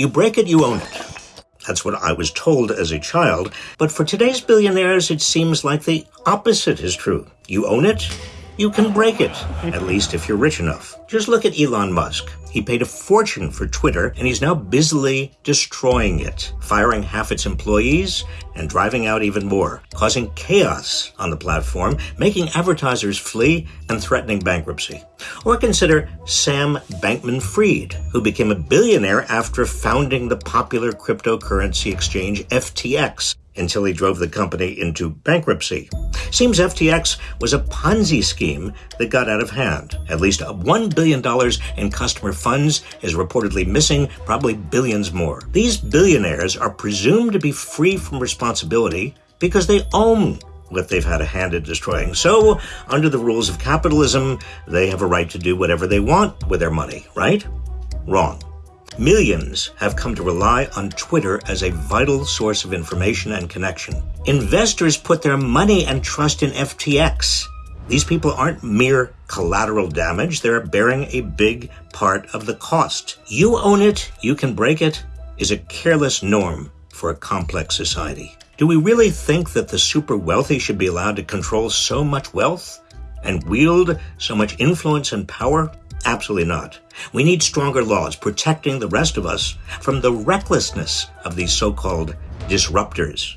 You break it, you own it. That's what I was told as a child, but for today's billionaires, it seems like the opposite is true. You own it, you can break it, at least if you're rich enough. Just look at Elon Musk. He paid a fortune for Twitter, and he's now busily destroying it, firing half its employees and driving out even more, causing chaos on the platform, making advertisers flee and threatening bankruptcy. Or consider Sam Bankman Fried, who became a billionaire after founding the popular cryptocurrency exchange FTX until he drove the company into bankruptcy. Seems FTX was a Ponzi scheme that got out of hand. At least $1 billion in customer funds is reportedly missing, probably billions more. These billionaires are presumed to be free from responsibility because they own what they've had a hand in destroying. So, under the rules of capitalism, they have a right to do whatever they want with their money, right? Wrong. Millions have come to rely on Twitter as a vital source of information and connection. Investors put their money and trust in FTX. These people aren't mere collateral damage, they're bearing a big part of the cost. You own it, you can break it, is a careless norm for a complex society. Do we really think that the super wealthy should be allowed to control so much wealth and wield so much influence and power? Absolutely not. We need stronger laws protecting the rest of us from the recklessness of these so called disruptors.